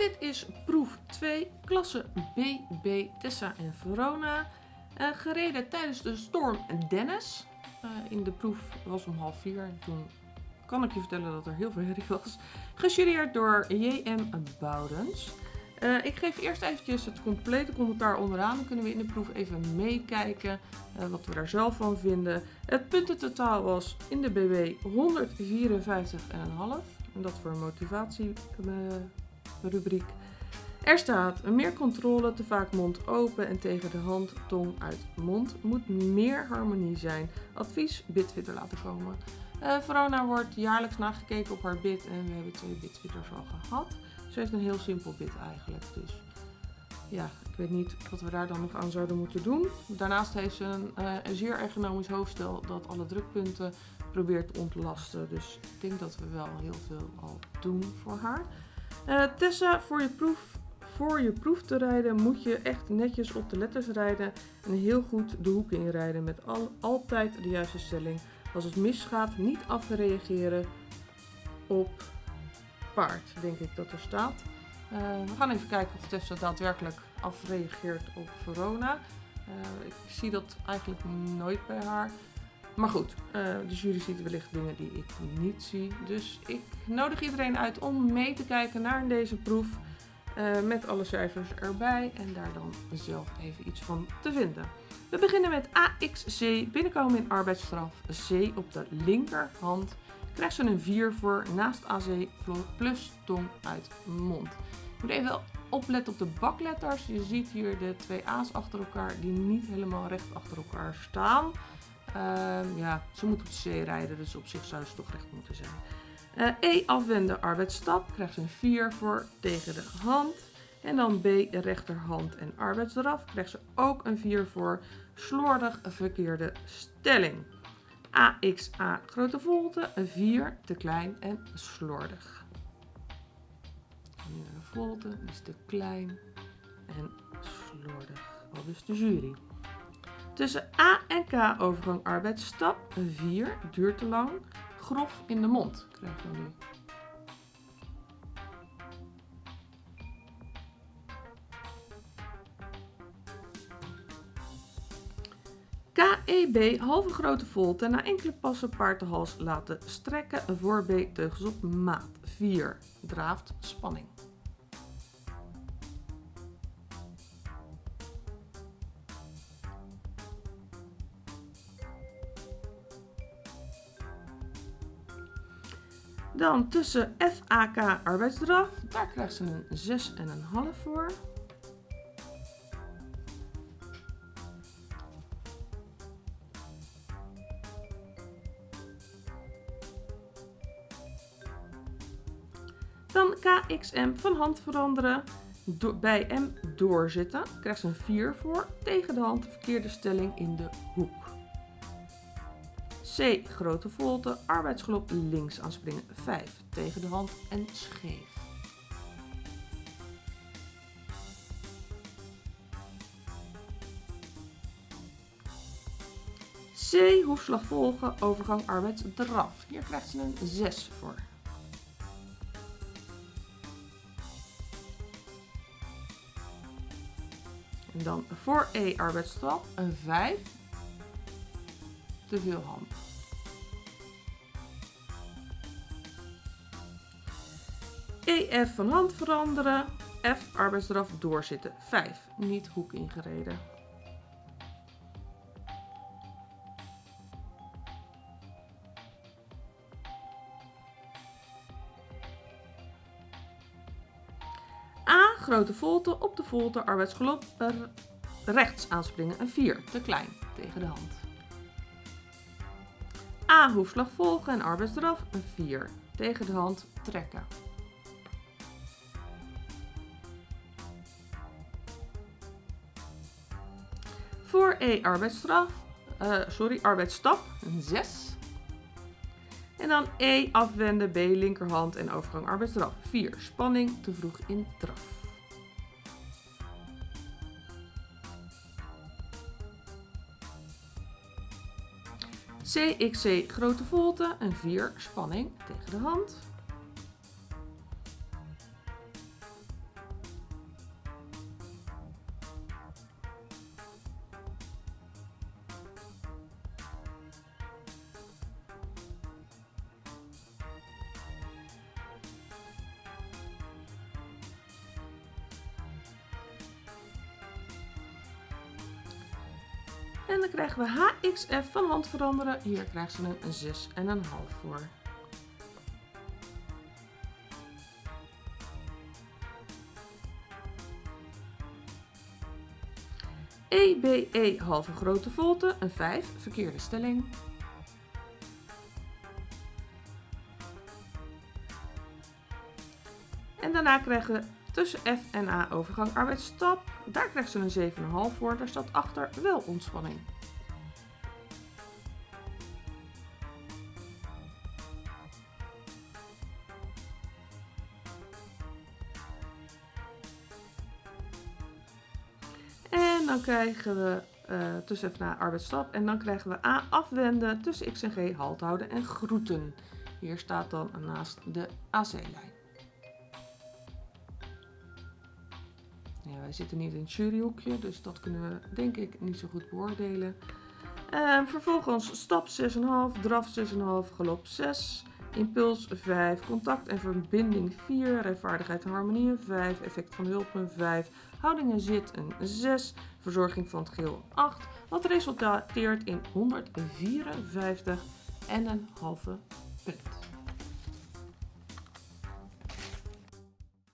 Dit is proef 2, klasse BB Tessa en Verona. Uh, gereden tijdens de storm Dennis. Uh, in de proef was om half vier. Toen kan ik je vertellen dat er heel veel herrie was. Gestudeerd door J.M. Boudens. Uh, ik geef eerst eventjes het complete commentaar onderaan. Dan kunnen we in de proef even meekijken wat we daar zelf van vinden. Het puntentotaal was in de BW 154,5. En dat voor een motivatierubriek. Er staat meer controle, te vaak mond open en tegen de hand, tong uit mond. Moet meer harmonie zijn. Advies, bitfitter laten komen. Uh, Verona wordt jaarlijks nagekeken op haar bit en we hebben twee bitfitters al gehad. Ze heeft een heel simpel bit eigenlijk. Dus ja, ik weet niet wat we daar dan nog aan zouden moeten doen. Daarnaast heeft ze een, uh, een zeer ergonomisch hoofdstel dat alle drukpunten probeert te ontlasten. Dus ik denk dat we wel heel veel al doen voor haar. Uh, Tessa, voor je, proef, voor je proef te rijden moet je echt netjes op de letters rijden en heel goed de hoek inrijden met al, altijd de juiste stelling. Als het misgaat, niet afreageren op paard, denk ik dat er staat. Uh, we gaan even kijken of Tessa daadwerkelijk afreageert op Verona. Uh, ik zie dat eigenlijk nooit bij haar. Maar goed, uh, de jury ziet wellicht dingen die ik niet zie. Dus ik nodig iedereen uit om mee te kijken naar deze proef. Uh, met alle cijfers erbij en daar dan zelf even iets van te vinden. We beginnen met AXC, binnenkomen in arbeidsstraf, C op de linkerhand. Krijgt ze een 4 voor naast AC plus tong uit mond. Je moet even opletten op de bakletters. Je ziet hier de twee A's achter elkaar die niet helemaal recht achter elkaar staan. Uh, ja, ze moet op de C rijden, dus op zich zou ze toch recht moeten zijn. Uh, E afwenden arbeidsstap, krijgt ze een 4 voor tegen de hand. En dan B rechterhand en arbeidsdraf, krijgt ze ook een 4 voor slordig verkeerde stelling. AXA grote volte, een 4 te klein en slordig. En nu de volte, is te klein en slordig. Al dus de jury. Tussen A en K overgang arbeidsstap. Een 4 duurt te lang. Grof in de mond krijgen we nu. KEB halve grote volte na enkele passen paard de hals laten strekken voor B teugels op maat. 4 draaft spanning. Dan tussen FAK arbeidsdraf, daar krijgt ze een 6,5 voor. Dan KXM van hand veranderen, bij M doorzitten, krijgt ze een 4 voor, tegen de hand verkeerde stelling in de hoek. C. Grote volte, arbeidsgelop links aanspringen 5, tegen de hand en scheef. C. Hoefslag volgen, overgang arbeidsdraf. Hier krijgt ze een 6 voor. En dan voor E arbeidsstraf een 5. Te veel hand. EF van hand veranderen. F arbeidsdraf doorzitten. 5. Niet hoek ingereden. A grote volte op de volte arbeidsgelop rechts aanspringen. Een 4. Te klein tegen de hand. A hoefslag volgen en arbeidsdraf. Een 4. Tegen de hand trekken. Voor E arbeidsstraf, uh, sorry, arbeidsstap, een 6. En dan E afwenden, B linkerhand en overgang arbeidsstraf. 4. Spanning te vroeg in draf. CXC grote volte, een 4. Spanning tegen de hand. En dan krijgen we HXF van hand veranderen. Hier krijgt ze een 6,5 voor. EBE halve grote volte, een 5, verkeerde stelling. En daarna krijgen we tussen F en A overgang arbeidsstap. Daar krijgt ze een 7,5 voor, daar staat achter wel ontspanning. En dan krijgen we uh, tussen F en A arbeidsstap. En dan krijgen we A afwenden, tussen X en G halt houden en groeten. Hier staat dan naast de AC-lijn. Zitten niet in het juryhoekje, dus dat kunnen we denk ik niet zo goed beoordelen. Uh, vervolgens stap 6,5, draf 6,5, galop 6, impuls 5, contact en verbinding 4, rijvaardigheid en harmonie 5, effect van hulp een 5, houding en zit een 6, verzorging van het geel 8, wat resulteert in 154 en een halve punt.